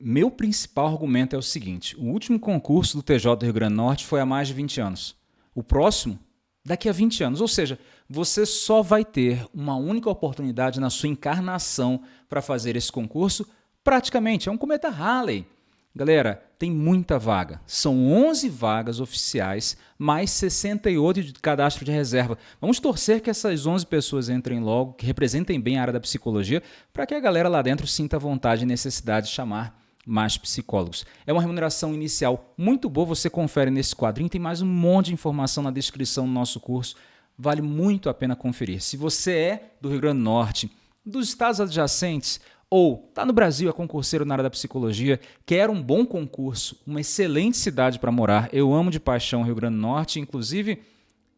meu principal argumento é o seguinte: o último concurso do TJ do Rio Grande do Norte foi há mais de 20 anos. O próximo, daqui a 20 anos. Ou seja, você só vai ter uma única oportunidade na sua encarnação para fazer esse concurso. Praticamente, é um cometa Halley. Galera, tem muita vaga. São 11 vagas oficiais, mais 68 de cadastro de reserva. Vamos torcer que essas 11 pessoas entrem logo, que representem bem a área da psicologia, para que a galera lá dentro sinta vontade e necessidade de chamar mais psicólogos. É uma remuneração inicial muito boa, você confere nesse quadrinho, tem mais um monte de informação na descrição do nosso curso. Vale muito a pena conferir. Se você é do Rio Grande do Norte, dos estados adjacentes ou está no Brasil, é concurseiro na área da psicologia, quer um bom concurso, uma excelente cidade para morar. Eu amo de paixão Rio Grande do Norte, inclusive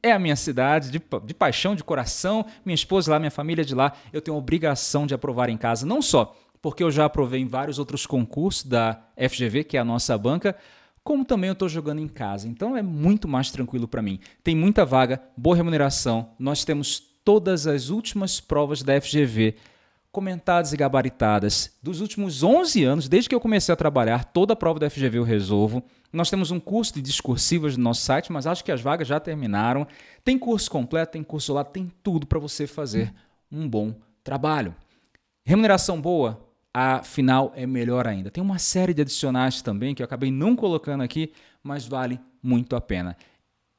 é a minha cidade, de, de paixão, de coração. Minha esposa lá, minha família de lá. Eu tenho a obrigação de aprovar em casa, não só porque eu já aprovei em vários outros concursos da FGV, que é a nossa banca, como também eu estou jogando em casa. Então é muito mais tranquilo para mim. Tem muita vaga, boa remuneração. Nós temos todas as últimas provas da FGV comentadas e gabaritadas dos últimos 11 anos, desde que eu comecei a trabalhar, toda a prova da FGV eu resolvo. Nós temos um curso de discursivas no nosso site, mas acho que as vagas já terminaram. Tem curso completo, tem curso lá, tem tudo para você fazer um bom trabalho. Remuneração boa, a final é melhor ainda. Tem uma série de adicionais também que eu acabei não colocando aqui, mas vale muito a pena.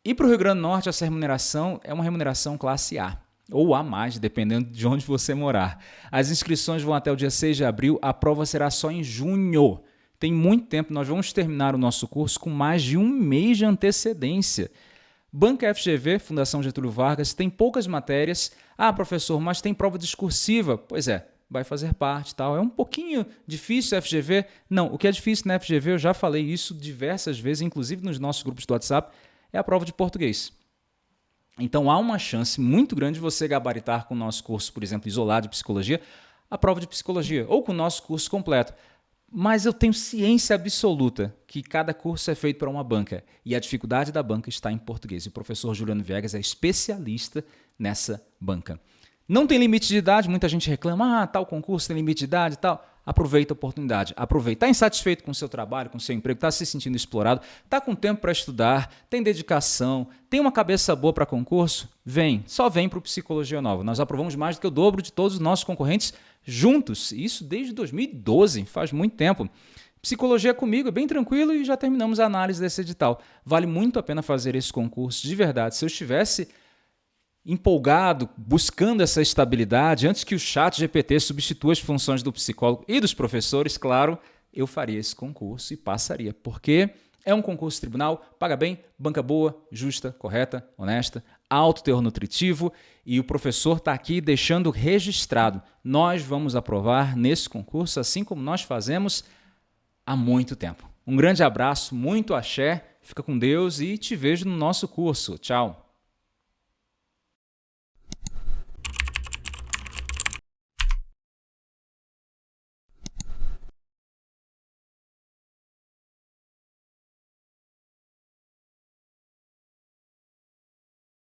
E para o Rio Grande do Norte, essa remuneração é uma remuneração classe A ou a mais, dependendo de onde você morar. As inscrições vão até o dia 6 de abril, a prova será só em junho. Tem muito tempo, nós vamos terminar o nosso curso com mais de um mês de antecedência. Banca FGV, Fundação Getúlio Vargas, tem poucas matérias. Ah, professor, mas tem prova discursiva. Pois é, vai fazer parte tal. É um pouquinho difícil FGV. Não, o que é difícil na FGV, eu já falei isso diversas vezes, inclusive nos nossos grupos do WhatsApp, é a prova de português. Então há uma chance muito grande de você gabaritar com o nosso curso, por exemplo, isolado de psicologia, a prova de psicologia, ou com o nosso curso completo. Mas eu tenho ciência absoluta que cada curso é feito para uma banca e a dificuldade da banca está em português. E o professor Juliano Viegas é especialista nessa banca. Não tem limite de idade, muita gente reclama, ah, tal concurso tem limite de idade e tal aproveita a oportunidade. Aproveita. Está insatisfeito com o seu trabalho, com o seu emprego, está se sentindo explorado, está com tempo para estudar, tem dedicação, tem uma cabeça boa para concurso? Vem, só vem para o Psicologia Nova. Nós aprovamos mais do que o dobro de todos os nossos concorrentes juntos. Isso desde 2012, faz muito tempo. Psicologia comigo é bem tranquilo e já terminamos a análise desse edital. Vale muito a pena fazer esse concurso, de verdade. Se eu estivesse empolgado, buscando essa estabilidade, antes que o chat GPT substitua as funções do psicólogo e dos professores, claro, eu faria esse concurso e passaria, porque é um concurso tribunal, paga bem, banca boa, justa, correta, honesta, alto teor nutritivo e o professor está aqui deixando registrado. Nós vamos aprovar nesse concurso, assim como nós fazemos há muito tempo. Um grande abraço, muito axé, fica com Deus e te vejo no nosso curso. Tchau!